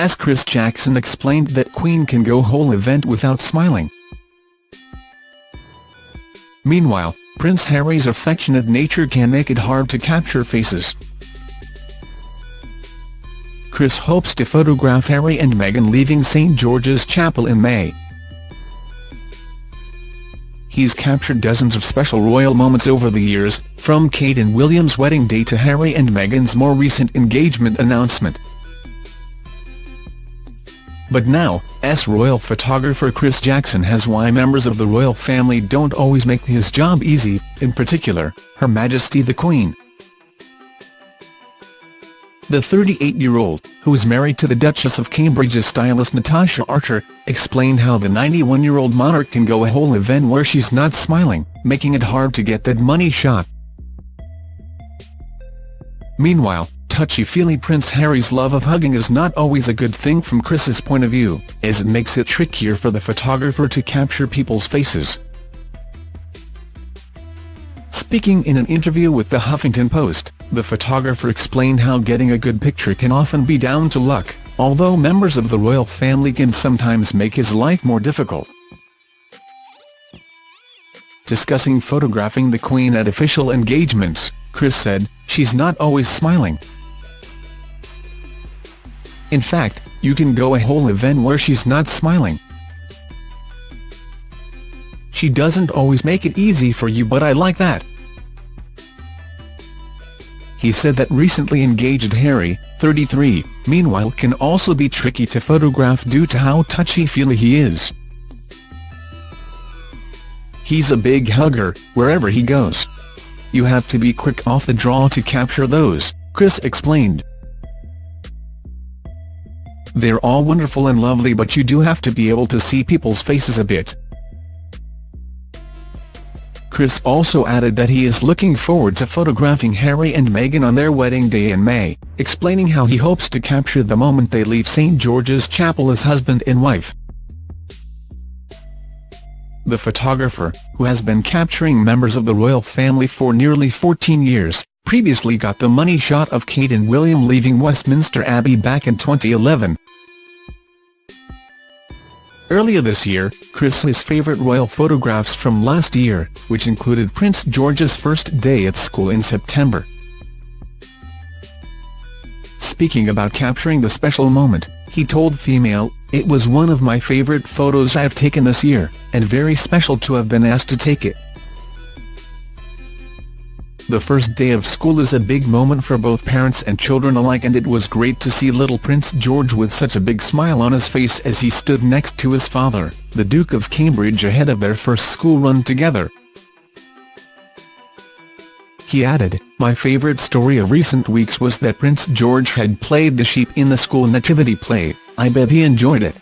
as Chris Jackson explained that Queen can go whole event without smiling. Meanwhile, Prince Harry's affectionate nature can make it hard to capture faces. Chris hopes to photograph Harry and Meghan leaving St George's Chapel in May. He's captured dozens of special royal moments over the years, from Kate and William's wedding day to Harry and Meghan's more recent engagement announcement. But now, S royal photographer Chris Jackson has why members of the royal family don't always make his job easy, in particular, Her Majesty the Queen. The 38-year-old, who is married to the Duchess of Cambridge's stylist Natasha Archer, explained how the 91-year-old monarch can go a whole event where she's not smiling, making it hard to get that money shot. Meanwhile, touchy-feely Prince Harry's love of hugging is not always a good thing from Chris's point of view, as it makes it trickier for the photographer to capture people's faces. Speaking in an interview with The Huffington Post, the photographer explained how getting a good picture can often be down to luck, although members of the royal family can sometimes make his life more difficult. Discussing photographing the Queen at official engagements, Chris said, she's not always smiling. In fact, you can go a whole event where she's not smiling. She doesn't always make it easy for you but I like that. He said that recently engaged Harry, 33, meanwhile can also be tricky to photograph due to how touchy-feely he is. He's a big hugger, wherever he goes. You have to be quick off the draw to capture those, Chris explained. They're all wonderful and lovely but you do have to be able to see people's faces a bit. Chris also added that he is looking forward to photographing Harry and Meghan on their wedding day in May, explaining how he hopes to capture the moment they leave St George's Chapel as husband and wife. The photographer, who has been capturing members of the royal family for nearly 14 years, previously got the money shot of Kate and William leaving Westminster Abbey back in 2011. Earlier this year, Chris's favourite royal photographs from last year, which included Prince George's first day at school in September. Speaking about capturing the special moment, he told Femail, It was one of my favourite photos I've taken this year, and very special to have been asked to take it. The first day of school is a big moment for both parents and children alike and it was great to see little Prince George with such a big smile on his face as he stood next to his father, the Duke of Cambridge ahead of their first school run together. He added, My favourite story of recent weeks was that Prince George had played the sheep in the school nativity play, I bet he enjoyed it.